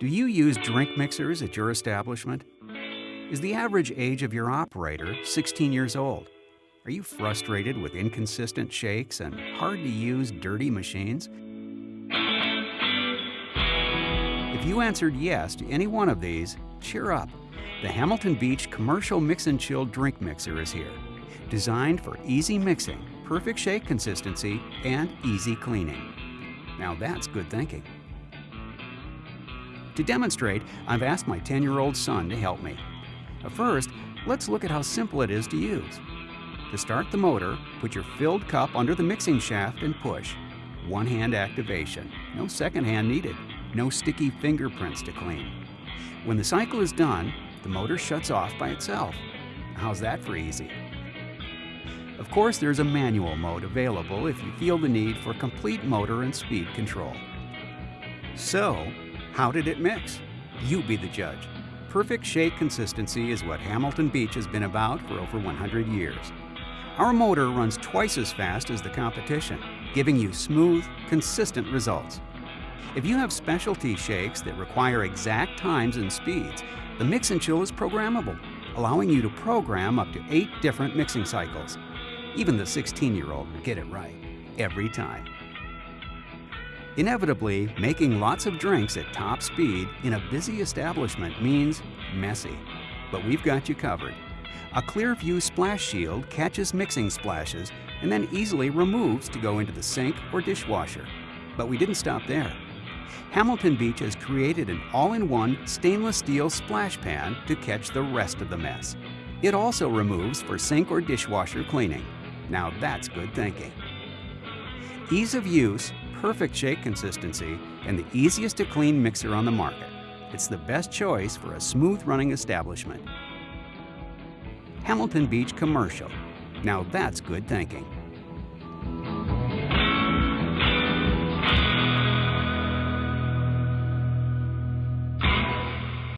Do you use drink mixers at your establishment? Is the average age of your operator 16 years old? Are you frustrated with inconsistent shakes and hard-to-use dirty machines? If you answered yes to any one of these, cheer up. The Hamilton Beach Commercial Mix and Chill Drink Mixer is here. Designed for easy mixing, perfect shake consistency, and easy cleaning. Now that's good thinking. To demonstrate, I've asked my 10-year-old son to help me. First, let's look at how simple it is to use. To start the motor, put your filled cup under the mixing shaft and push. One-hand activation. No second hand needed. No sticky fingerprints to clean. When the cycle is done, the motor shuts off by itself. How's that for easy? Of course, there's a manual mode available if you feel the need for complete motor and speed control. So, how did it mix? You be the judge. Perfect shake consistency is what Hamilton Beach has been about for over 100 years. Our motor runs twice as fast as the competition, giving you smooth, consistent results. If you have specialty shakes that require exact times and speeds, the Mix and Chill is programmable, allowing you to program up to eight different mixing cycles. Even the 16-year-old will get it right, every time. Inevitably, making lots of drinks at top speed in a busy establishment means messy. But we've got you covered. A Clearview splash shield catches mixing splashes and then easily removes to go into the sink or dishwasher. But we didn't stop there. Hamilton Beach has created an all-in-one stainless steel splash pan to catch the rest of the mess. It also removes for sink or dishwasher cleaning. Now that's good thinking. Ease of use, perfect shake consistency, and the easiest to clean mixer on the market. It's the best choice for a smooth running establishment. Hamilton Beach Commercial. Now that's good thinking.